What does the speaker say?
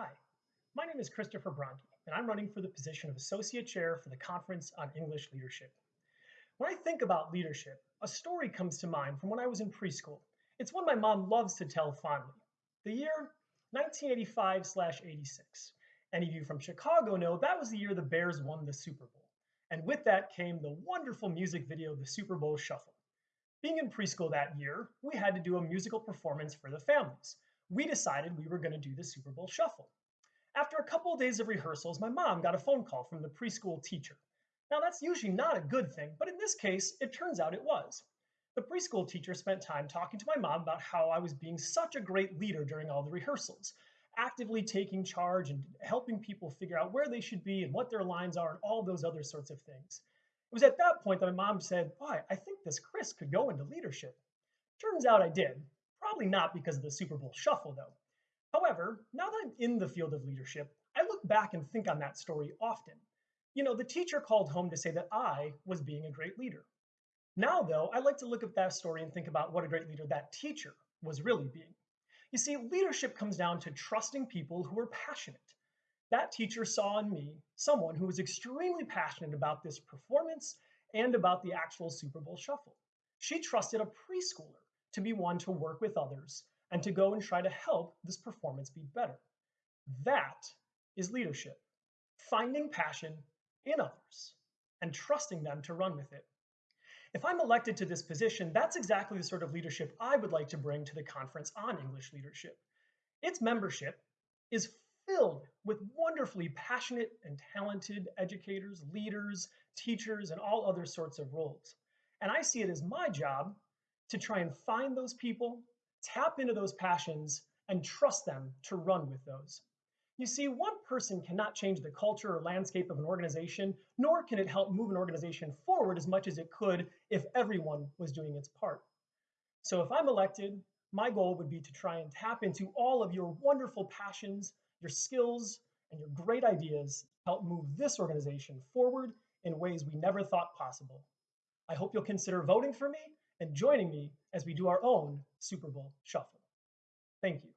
Hi, my name is Christopher Bronke, and I'm running for the position of Associate Chair for the Conference on English Leadership. When I think about leadership, a story comes to mind from when I was in preschool. It's one my mom loves to tell fondly. The year 1985/86. Any of you from Chicago know that was the year the Bears won the Super Bowl. And with that came the wonderful music video, The Super Bowl Shuffle. Being in preschool that year, we had to do a musical performance for the families we decided we were going to do the Super Bowl shuffle. After a couple of days of rehearsals, my mom got a phone call from the preschool teacher. Now, that's usually not a good thing, but in this case, it turns out it was. The preschool teacher spent time talking to my mom about how I was being such a great leader during all the rehearsals, actively taking charge and helping people figure out where they should be and what their lines are and all those other sorts of things. It was at that point that my mom said, Boy, I think this Chris could go into leadership. Turns out I did. Probably not because of the Super Bowl shuffle, though. However, now that I'm in the field of leadership, I look back and think on that story often. You know, the teacher called home to say that I was being a great leader. Now, though, I like to look at that story and think about what a great leader that teacher was really being. You see, leadership comes down to trusting people who are passionate. That teacher saw in me someone who was extremely passionate about this performance and about the actual Super Bowl shuffle. She trusted a preschooler to be one to work with others and to go and try to help this performance be better. That is leadership. Finding passion in others and trusting them to run with it. If I'm elected to this position, that's exactly the sort of leadership I would like to bring to the Conference on English Leadership. Its membership is filled with wonderfully passionate and talented educators, leaders, teachers, and all other sorts of roles. And I see it as my job to try and find those people, tap into those passions, and trust them to run with those. You see, one person cannot change the culture or landscape of an organization, nor can it help move an organization forward as much as it could if everyone was doing its part. So if I'm elected, my goal would be to try and tap into all of your wonderful passions, your skills, and your great ideas to help move this organization forward in ways we never thought possible. I hope you'll consider voting for me and joining me as we do our own Super Bowl shuffle. Thank you.